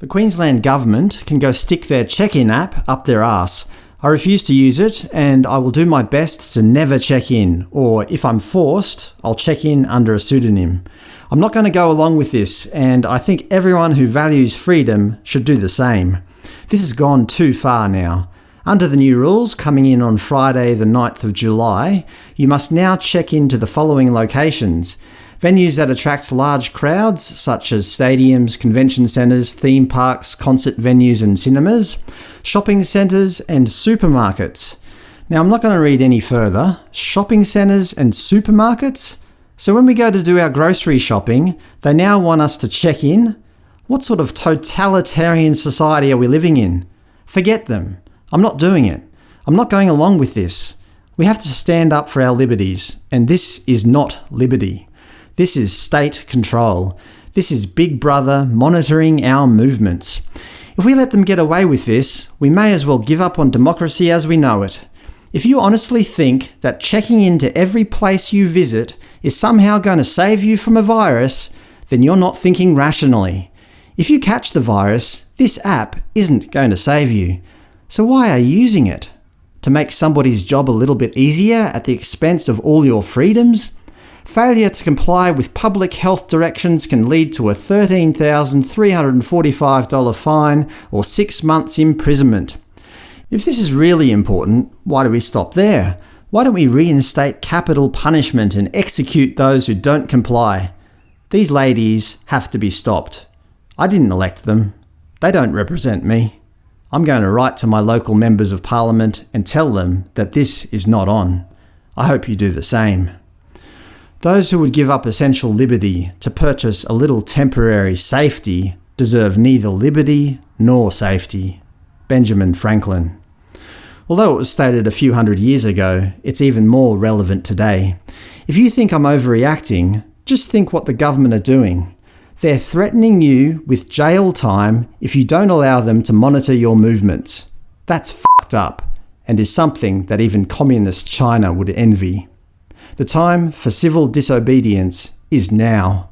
The Queensland Government can go stick their check-in app up their arse. I refuse to use it, and I will do my best to never check in, or if I'm forced, I'll check in under a pseudonym. I'm not going to go along with this, and I think everyone who values freedom should do the same. This has gone too far now. Under the new rules, coming in on Friday the 9th of July, you must now check into the following locations Venues that attract large crowds, such as stadiums, convention centres, theme parks, concert venues and cinemas, shopping centres and supermarkets. Now I'm not going to read any further. Shopping centres and supermarkets? So when we go to do our grocery shopping, they now want us to check in? What sort of totalitarian society are we living in? Forget them. I'm not doing it. I'm not going along with this. We have to stand up for our liberties, and this is not liberty. This is state control. This is Big Brother monitoring our movements. If we let them get away with this, we may as well give up on democracy as we know it. If you honestly think that checking into every place you visit is somehow going to save you from a virus, then you're not thinking rationally. If you catch the virus, this app isn't going to save you. So why are you using it? To make somebody's job a little bit easier at the expense of all your freedoms? Failure to comply with public health directions can lead to a $13,345 fine or six months imprisonment. If this is really important, why do we stop there? Why don't we reinstate capital punishment and execute those who don't comply? These ladies have to be stopped. I didn't elect them. They don't represent me. I'm going to write to my local members of parliament and tell them that this is not on. I hope you do the same. Those who would give up essential liberty to purchase a little temporary safety deserve neither liberty nor safety. Benjamin Franklin. Although it was stated a few hundred years ago, it's even more relevant today. If you think I'm overreacting, just think what the government are doing. They're threatening you with jail time if you don't allow them to monitor your movements. That's fucked up, and is something that even communist China would envy. The time for civil disobedience is now.